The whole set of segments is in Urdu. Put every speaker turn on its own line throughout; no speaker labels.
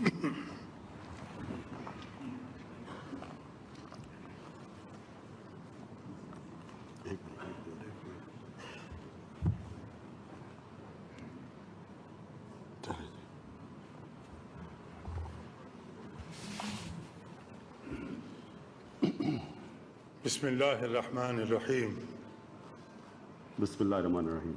بسم الله الرحمن الرحيم
بسم الله الرحمن الرحيم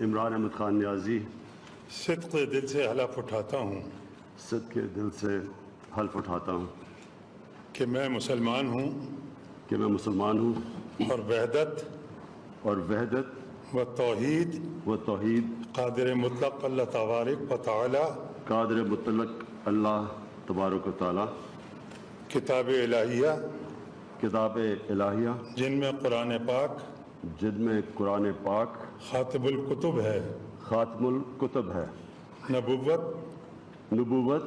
عمران احمد خان نیازی
صدق دل سے حلف اٹھاتا ہوں۔
صد کے دل سے حلف اٹھاتا ہوں۔
کہ میں مسلمان ہوں۔
کہ میں مسلمان ہوں۔
اور وحدت
اور وحدت
و توحید
و توحید
قادر مطلق اللہ تبارک و تعالی۔
قادر مطلق اللہ تبارک و تعالی۔
کتاب الہیہ۔
کتاب الہیہ۔
جن میں قرآن پاک
جن میں قرآن پاک
خاطب القتب ہے۔
خاتم الکتب ہے۔
نبوت
نبوت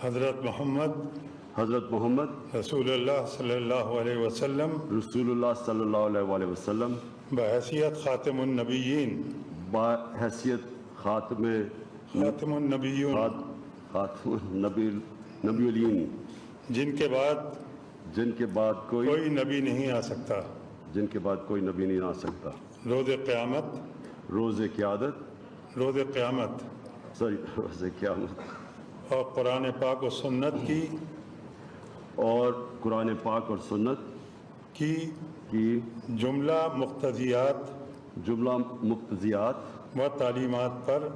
حضرت محمد
حضرت محمد
رسول اللہ صلی اللہ علیہ وسلم۔
رسول اللہ صلی اللہ علیہ وآلہ وسلم۔
بحیثیت خاتم النبیین۔
بحیثیت خاتم
خاتم النبیون۔
خات- خاتم نبی نبی الین
جن کے بعد
جن کے بعد کوئی
کوئی نبی نہیں آ سکتا۔
جن کے بعد کوئی نبی نہیں آ سکتا۔
روز قیامت۔
روز قیادت۔
روز قیامت۔
سوری روز قیامت۔
اور قرآن پاک و سنت کی۔
اور قرآن پاک اور سنت
کی
کی
جملہ مقتضیات۔
جملہ مقتضیات
و تعلیمات پر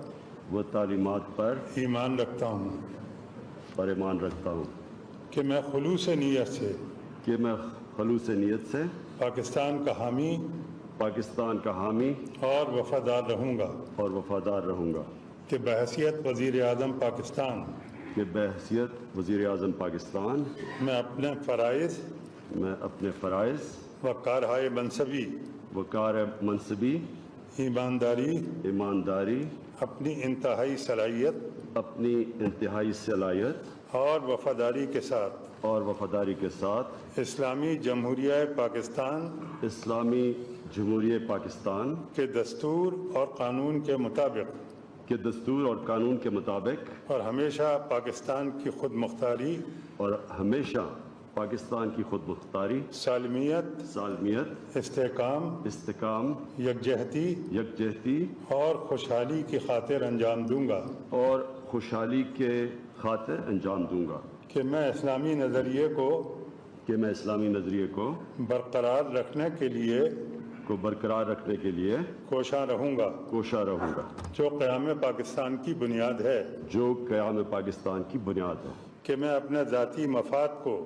و تعلیمات پر
ایمان رکھتا ہوں۔
پر ایمان رکھتا ہوں۔
کہ میں خلوص نیت سے
کہ میں خلوص نیت سے
پاکستان کا حامی
پاکستان کا حامی
اور وفادار رہوں گا
اور وفادار رہوں گا
کہ بحیثیت وزیر اعظم پاکستان
کہ بحثیت وزیر اعظم پاکستان
میں اپنے فرائض
میں اپنے فرائض
و کارہائے منصبی
و کار منصبی
ایمانداری
ایمانداری
اپنی انتہائی صلاحیت
اپنی انتہائی صلاحیت
اور وفاداری کے ساتھ
اور وفاداری کے ساتھ
اسلامی جمہوریہ پاکستان
اسلامی جمہوریہ پاکستان
کے دستور اور قانون کے مطابق
کے دستور اور قانون کے مطابق
اور ہمیشہ پاکستان کی خود مختاری
اور ہمیشہ پاکستان کی خود مختاری
سالمیت
سالمیت
استحکام
استحکام
یکجہتی
یکجہتی
اور خوشحالی کی خاطر انجام دوں گا۔
اور خوشحالی کے خاطر انجام دوں گا۔
کہ میں اسلامی نظریے کو
کہ میں اسلامی نظریے کو
برقرار رکھنے کے لیے
کو برقرار رکھنے کے لیے
کوشاں رہوں گا۔
کوشاں رہوں گا۔
جو قیام پاکستان کی بنیاد ہے۔
جو قیام پاکستان کی بنیاد ہے۔
کہ میں اپنے ذاتی مفاد کو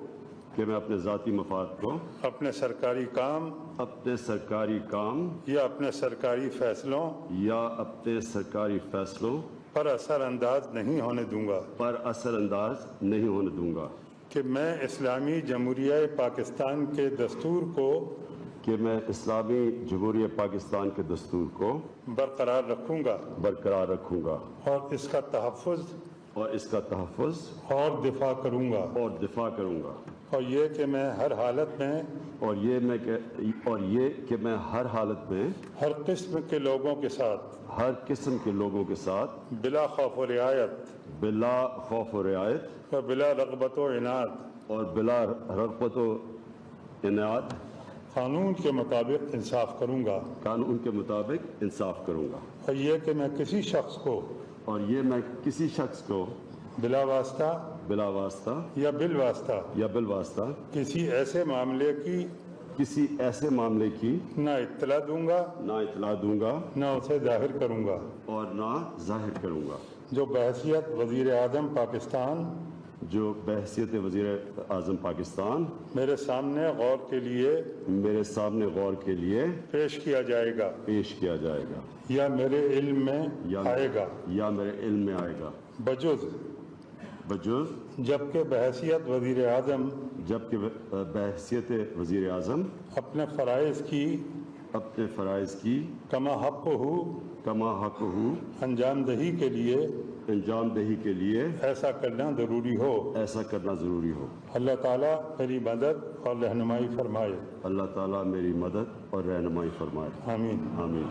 کہ میں اپنے ذاتی مفاد کو
اپنے سرکاری کام
اپنے سرکاری کام
یا اپنے سرکاری فیصلوں
یا اپنے سرکاری فیصلوں
پر اثر انداز نہیں ہونے دوں گا۔
پر اثر انداز نہیں ہونے دوں گا۔
کہ میں اسلامی جمہوریہ پاکستان کے دستور کو
کہ میں اسلامی جمہوریہ پاکستان کے دستور کو
برقرار رکھوں گا۔
برقرار رکھوں گا۔
اور اس کا تحفظ
اور اس کا تحفظ
اور دفاع کروں گا۔
اور دفاع کروں گا۔
اور یہ کہ میں ہر حالت میں
اور یہ میں کہ اور یہ کہ میں ہر حالت میں
ہر قسم کے لوگوں کے ساتھ
ہر قسم کے لوگوں کے ساتھ
بلا خوف و رعایت
بلا خوف و رعایت
و بلا رغبت و عناد
اور بلا رغبت و عنایت
قانون کے مطابق انصاف کروں گا۔
قانون کے مطابق انصاف کروں گا۔
اور یہ کہ میں کسی شخص کو
اور یہ میں کسی شخص کو
بلا واسطہ
بلا واسطہ
یا بال واسطہ
یا بالواسطہ
کسی ایسے معاملے کی
کسی ایسے معاملے کی
نہ اطلاع دوں گا
نہ اطلاع دوں گا
نہ اسے ظاہر کروں گا۔
اور نہ ظاہر کروں گا۔
جو بحثیت وزیر اعظم پاکستان
جو بحثیت وزیر اعظم پاکستان
میرے سامنے غور کے لیے
میرے سامنے غور کے لیے
پیش کیا جائے گا
پیش کیا جائے گا۔
یا میرے علم میں
یا
آئے گا۔
یا میرے علم میں آئے گا۔
بجز۔
بجز۔
جبکہ بحثیت وزیر اعظم
جبکہ بحثیت وزیر اعظم
اپنے فرائض کی
اپنے فرائض کی
کما حق ہو
کما حق ہو
انجام دہی کے لیے
انجام دہی کے لیے
ایسا کرنا ضروری ہو۔
ایسا کرنا ضروری ہو۔
اللہ تعالیٰ میری مدد اور رہنمائی فرمائے۔
اللہ تعالیٰ میری مدد اور رہنمائی فرمائے۔
آمین۔
آمین۔